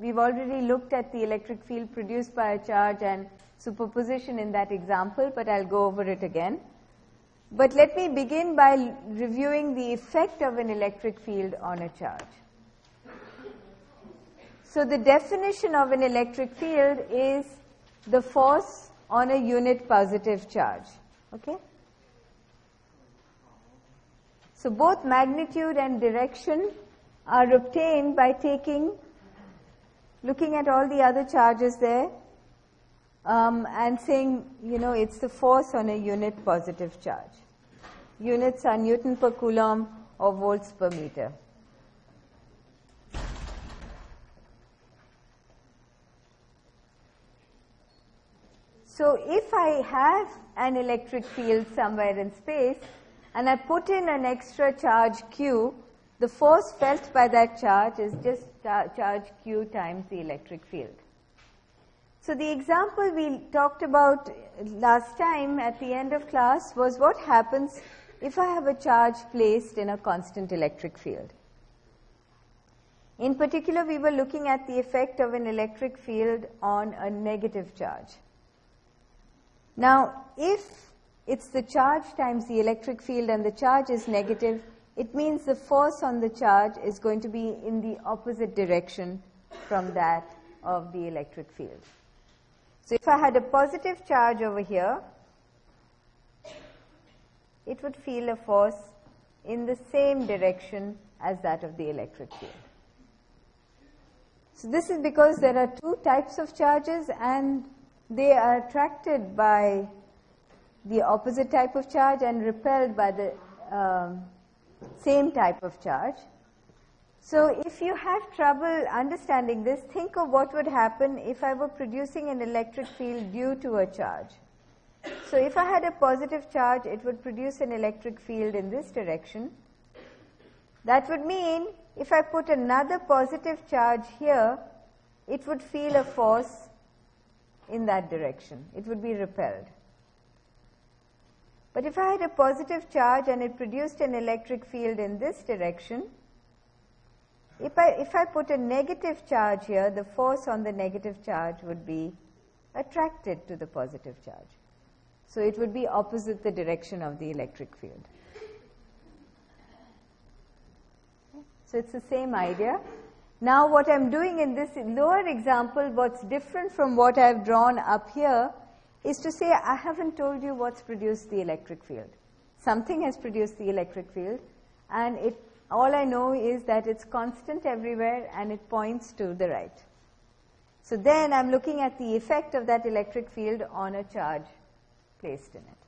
we've already looked at the electric field produced by a charge and superposition in that example, but I'll go over it again. But let me begin by reviewing the effect of an electric field on a charge. So the definition of an electric field is the force on a unit positive charge. Okay? So both magnitude and direction are obtained by taking, looking at all the other charges there, um, and saying, you know, it's the force on a unit positive charge. Units are Newton per Coulomb or volts per meter. So if I have an electric field somewhere in space and I put in an extra charge q, the force felt by that charge is just charge q times the electric field. So the example we talked about last time at the end of class was what happens if I have a charge placed in a constant electric field. In particular, we were looking at the effect of an electric field on a negative charge. Now, if it's the charge times the electric field and the charge is negative, it means the force on the charge is going to be in the opposite direction from that of the electric field. So if I had a positive charge over here, it would feel a force in the same direction as that of the electric field. So this is because there are two types of charges and they are attracted by the opposite type of charge and repelled by the um, same type of charge. So if you have trouble understanding this, think of what would happen if I were producing an electric field due to a charge. So if I had a positive charge, it would produce an electric field in this direction. That would mean if I put another positive charge here, it would feel a force in that direction. It would be repelled. But if I had a positive charge and it produced an electric field in this direction, if I, if I put a negative charge here, the force on the negative charge would be attracted to the positive charge. So it would be opposite the direction of the electric field. So it's the same idea. Now what I'm doing in this lower example, what's different from what I've drawn up here, is to say I haven't told you what's produced the electric field. Something has produced the electric field, and it, all I know is that it's constant everywhere and it points to the right. So then I'm looking at the effect of that electric field on a charge placed in it.